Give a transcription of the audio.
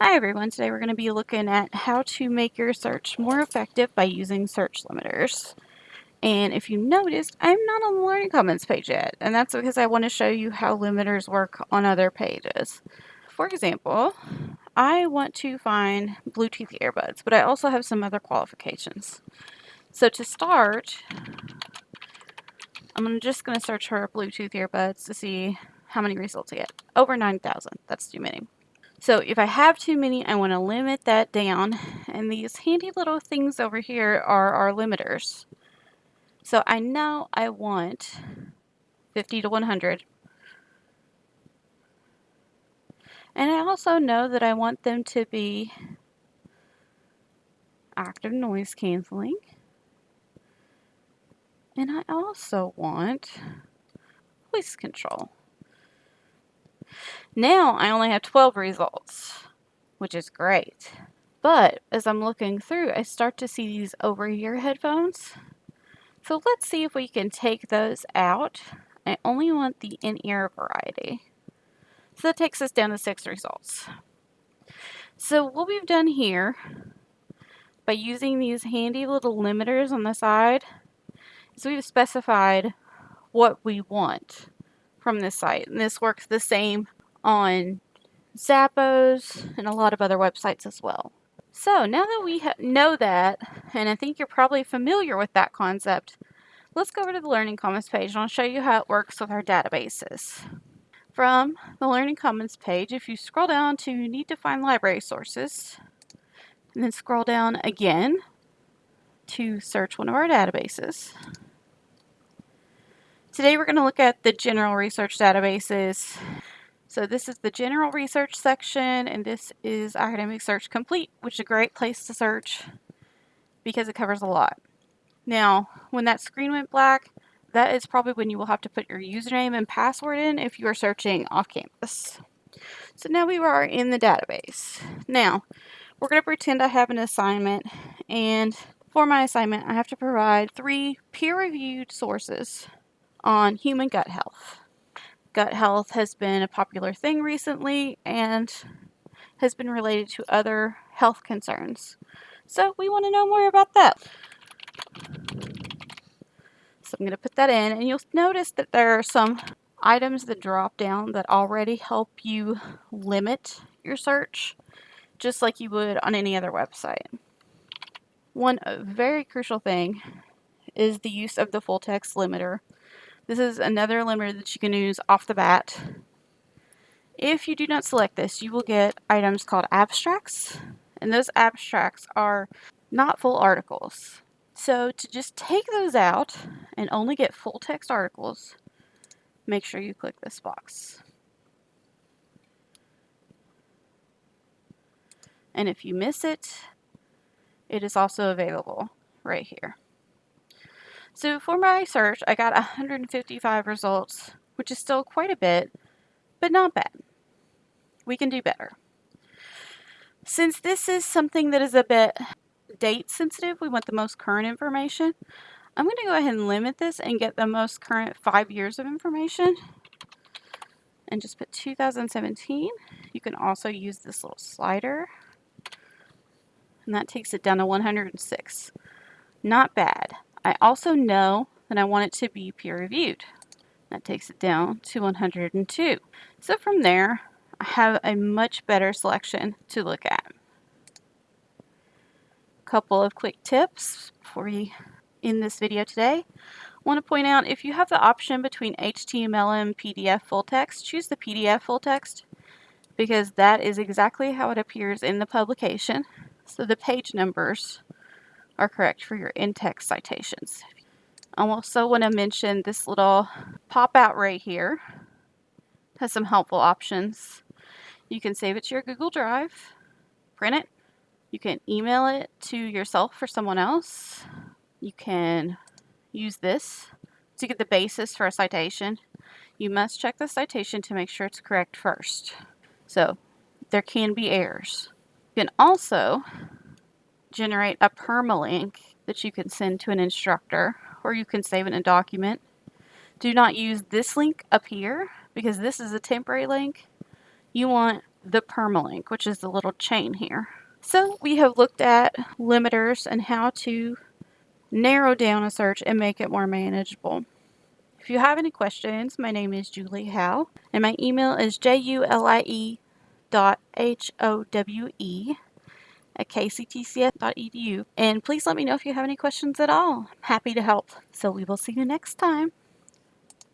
Hi everyone, today we're going to be looking at how to make your search more effective by using search limiters. And if you noticed, I'm not on the Learning Commons page yet, and that's because I want to show you how limiters work on other pages. For example, I want to find Bluetooth earbuds, but I also have some other qualifications. So to start, I'm just going to search for Bluetooth earbuds to see how many results I get. Over 9,000. That's too many. So if I have too many, I want to limit that down. And these handy little things over here are our limiters. So I know I want 50 to 100. And I also know that I want them to be active noise canceling. And I also want voice control. Now I only have 12 results, which is great. But as I'm looking through, I start to see these over-ear headphones. So let's see if we can take those out. I only want the in-ear variety. So that takes us down to six results. So what we've done here, by using these handy little limiters on the side, is we've specified what we want from this site. And this works the same on Zappos and a lot of other websites as well. So now that we know that, and I think you're probably familiar with that concept, let's go over to the Learning Commons page and I'll show you how it works with our databases. From the Learning Commons page, if you scroll down to Need to Find Library Sources, and then scroll down again to search one of our databases. Today we're going to look at the general research databases so this is the general research section and this is academic search complete, which is a great place to search because it covers a lot. Now, when that screen went black, that is probably when you will have to put your username and password in if you are searching off campus. So now we are in the database. Now, we're going to pretend I have an assignment and for my assignment, I have to provide three peer-reviewed sources on human gut health gut health has been a popular thing recently and has been related to other health concerns. So we want to know more about that. So I'm going to put that in and you'll notice that there are some items that drop down that already help you limit your search just like you would on any other website. One very crucial thing is the use of the full text limiter this is another limiter that you can use off the bat. If you do not select this, you will get items called abstracts, and those abstracts are not full articles. So to just take those out and only get full text articles, make sure you click this box. And if you miss it, it is also available right here. So for my search, I got 155 results, which is still quite a bit, but not bad. We can do better. Since this is something that is a bit date sensitive, we want the most current information. I'm going to go ahead and limit this and get the most current five years of information and just put 2017. You can also use this little slider and that takes it down to 106. Not bad. I also know that I want it to be peer reviewed. That takes it down to 102. So from there, I have a much better selection to look at. A couple of quick tips before we end this video today. I want to point out if you have the option between HTML and PDF full text, choose the PDF full text because that is exactly how it appears in the publication. So the page numbers are correct for your in-text citations. I also want to mention this little pop-out right here has some helpful options. You can save it to your Google Drive, print it, you can email it to yourself or someone else. You can use this to get the basis for a citation. You must check the citation to make sure it's correct first. So there can be errors. You can also generate a permalink that you can send to an instructor or you can save it in a document. Do not use this link up here because this is a temporary link. You want the permalink, which is the little chain here. So we have looked at limiters and how to narrow down a search and make it more manageable. If you have any questions, my name is Julie Howe, and my email is julie dot h-o-w-e at kctcs.edu. And please let me know if you have any questions at all. I'm happy to help. So we will see you next time.